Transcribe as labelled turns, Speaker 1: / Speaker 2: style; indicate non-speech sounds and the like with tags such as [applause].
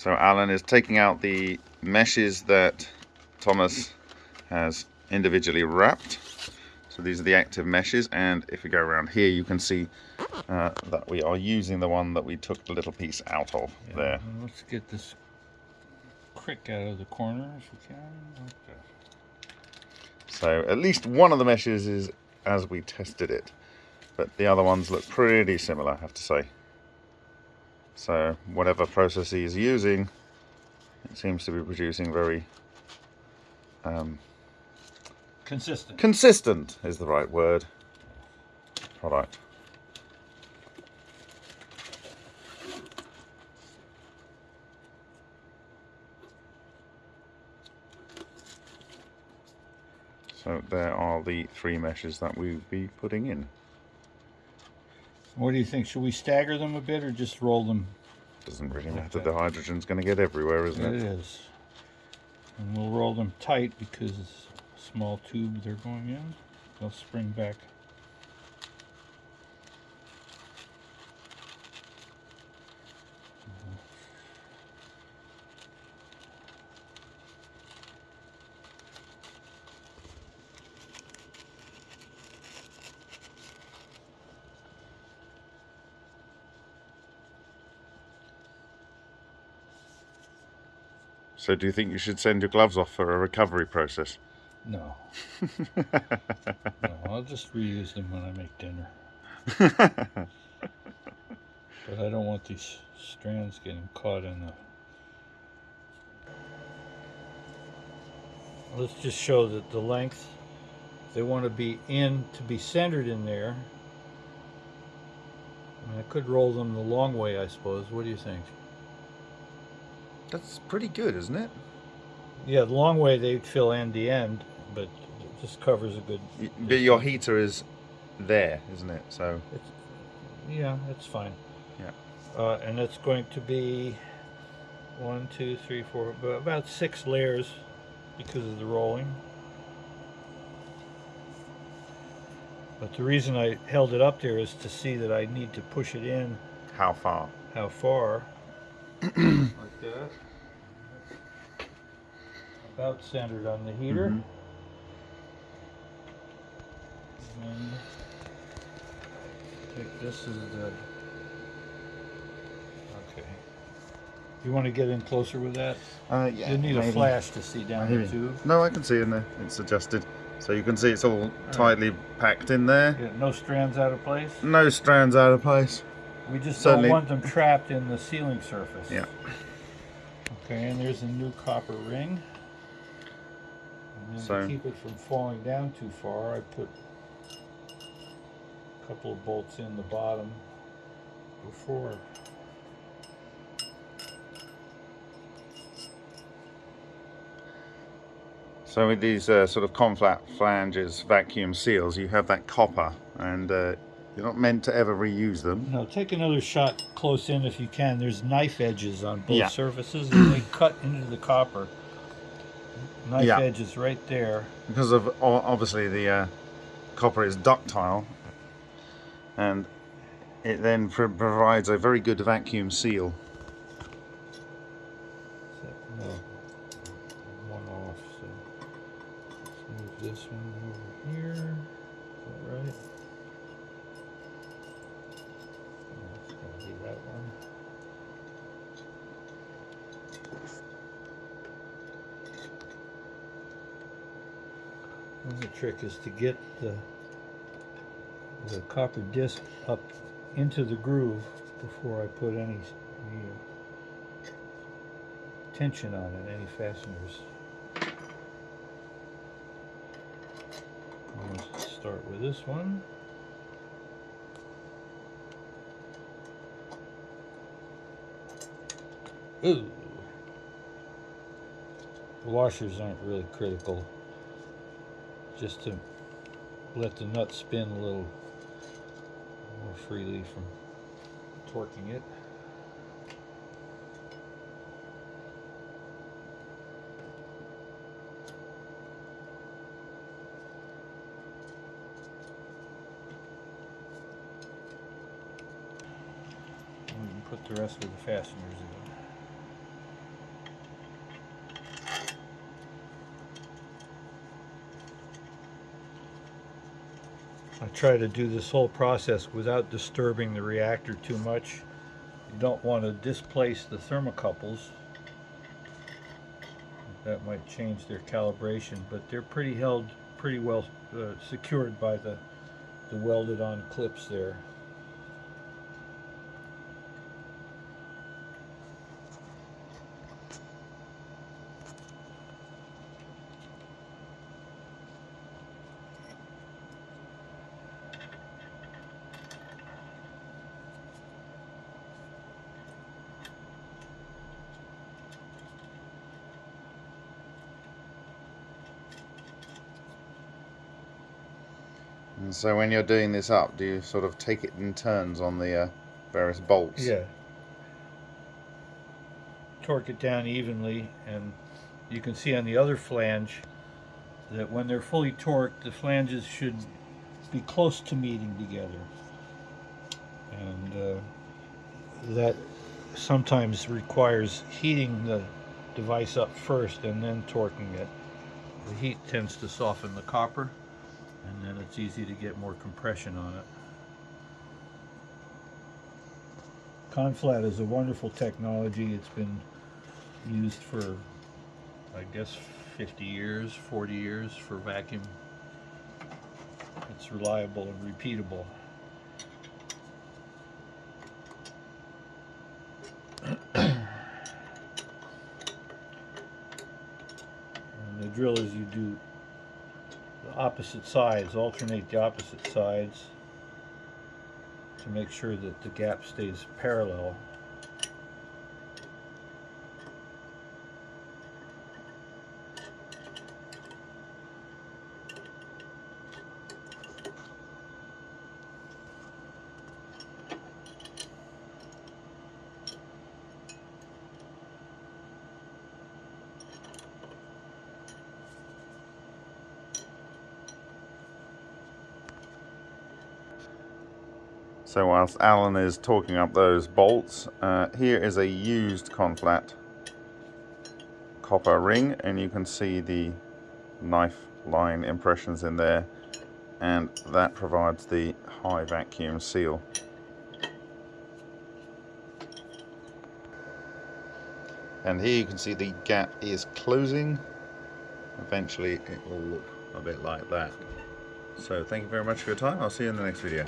Speaker 1: So Alan is taking out the meshes that Thomas has individually wrapped. So these are the active meshes and if we go around here you can see uh, that we are using the one that we took the little piece out of yeah, there.
Speaker 2: Let's get this crick out of the corner if we can. Okay.
Speaker 1: So at least one of the meshes is as we tested it. But the other ones look pretty similar, I have to say. So whatever process he is using, it seems to be producing very um,
Speaker 2: consistent.
Speaker 1: Consistent is the right word. Product. So there are the three meshes that we'll be putting in.
Speaker 2: What do you think? Should we stagger them a bit or just roll them?
Speaker 1: Doesn't really matter. The hydrogen's going to get everywhere, isn't it?
Speaker 2: It is. And we'll roll them tight because it's a small tube they're going in. They'll spring back
Speaker 1: So do you think you should send your gloves off for a recovery process?
Speaker 2: No. [laughs] no I'll just reuse them when I make dinner. but I don't want these strands getting caught in the... Let's just show that the length, they want to be in, to be centered in there. I, mean, I could roll them the long way, I suppose. What do you think?
Speaker 1: That's pretty good, isn't it?
Speaker 2: Yeah, the long way they'd fill end to end, but it just covers a good.
Speaker 1: But your heater is there, isn't it? So.
Speaker 2: It's, yeah, it's fine.
Speaker 1: Yeah.
Speaker 2: Uh, and it's going to be one, two, three, four, about six layers because of the rolling. But the reason I held it up there is to see that I need to push it in.
Speaker 1: How far?
Speaker 2: How far. [clears throat] like that. About centered on the heater. Mm -hmm. And take this as the okay. You want to get in closer with that?
Speaker 1: Uh, yeah.
Speaker 2: You need maybe. a flash to see down maybe. the tube.
Speaker 1: No, I can see in there. It's adjusted. So you can see it's all tightly packed in there.
Speaker 2: Yeah, no strands out of place?
Speaker 1: No strands out of place.
Speaker 2: We just Certainly. don't want them trapped in the sealing surface.
Speaker 1: Yeah.
Speaker 2: Okay, and there's a new copper ring. And so, to keep it from falling down too far, I put a couple of bolts in the bottom before.
Speaker 1: So with these uh, sort of conflat flanges vacuum seals, you have that copper and uh, you're not meant to ever reuse them.
Speaker 2: No, take another shot close in if you can. There's knife edges on both yeah. surfaces and they cut into the copper. Knife yeah. edges right there.
Speaker 1: Because of obviously the uh, copper is ductile and it then provides a very good vacuum seal.
Speaker 2: No, one off. So let's move this one over here. Is that right? The trick is to get the the copper disc up into the groove before I put any, any uh, tension on it, any fasteners. I'm going to start with this one. Ooh. The washers aren't really critical just to let the nut spin a little more freely from torquing it. Put the rest of the fasteners in. I try to do this whole process without disturbing the reactor too much. You don't want to displace the thermocouples. That might change their calibration, but they're pretty held, pretty well uh, secured by the, the welded on clips there.
Speaker 1: And so when you're doing this up, do you sort of take it in turns on the uh, various bolts?
Speaker 2: Yeah. Torque it down evenly, and you can see on the other flange that when they're fully torqued, the flanges should be close to meeting together. And uh, that sometimes requires heating the device up first and then torquing it. The heat tends to soften the copper, and then it's easy to get more compression on it. Conflat is a wonderful technology. It's been used for, I guess, 50 years, 40 years for vacuum. It's reliable and repeatable. [coughs] and the drill is you do opposite sides, alternate the opposite sides to make sure that the gap stays parallel.
Speaker 1: So whilst Alan is talking up those bolts, uh, here is a used conflat copper ring and you can see the knife line impressions in there and that provides the high vacuum seal. And here you can see the gap is closing. Eventually it will look a bit like that. So thank you very much for your time. I'll see you in the next video.